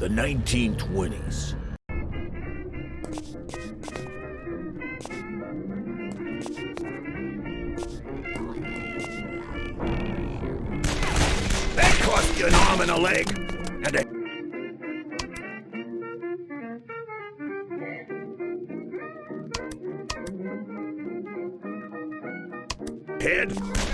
The 1920s. That cost you an arm and a leg. And a head.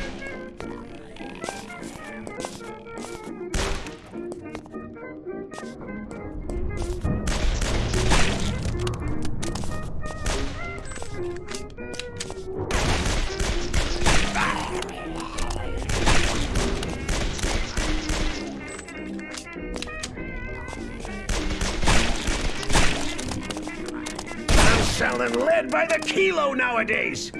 Selling lead by the kilo nowadays.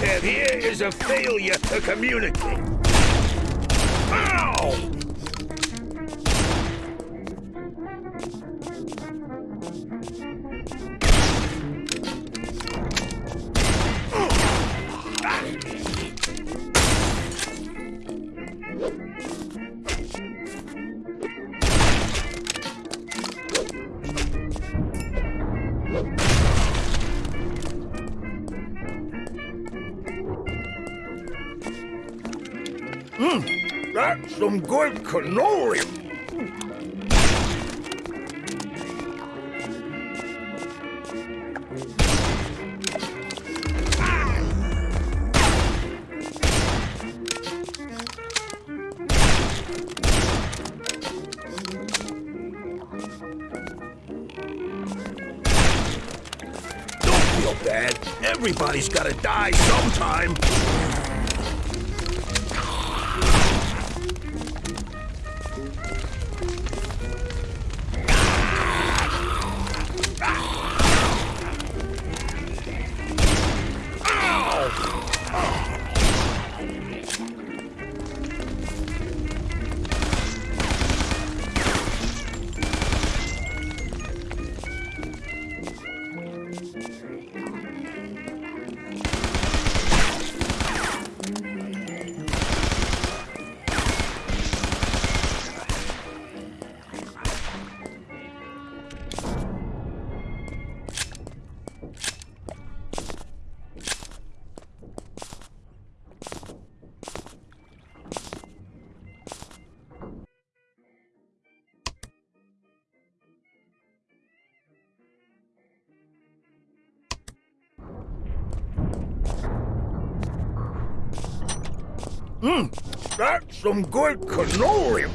We have here is a failure to communicate. Ow! Mm, that's some good cannoli. Don't feel bad. Everybody's gotta die sometime. Mmm, that's some good cannoli.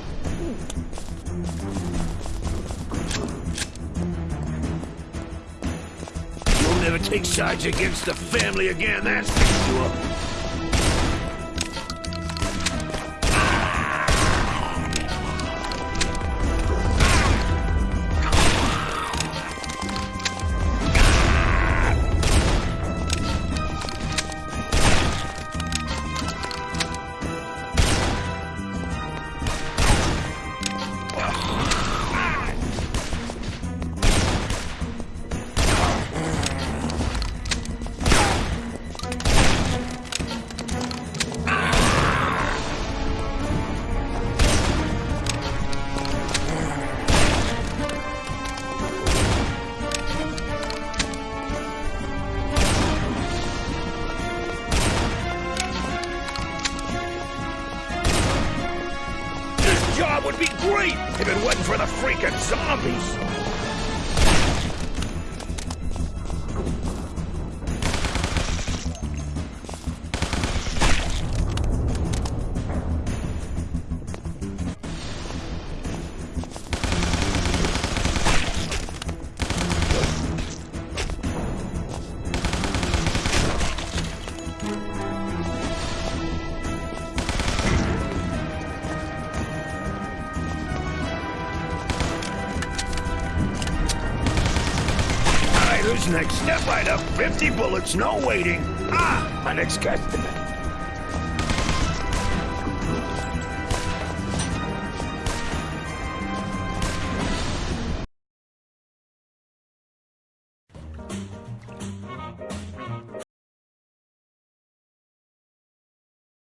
You'll never take sides against the family again, that's for sure. Would be great if it wasn't for the freaking zombies. Who's next? Step right up. 50 bullets, no waiting. Ah, my next customer.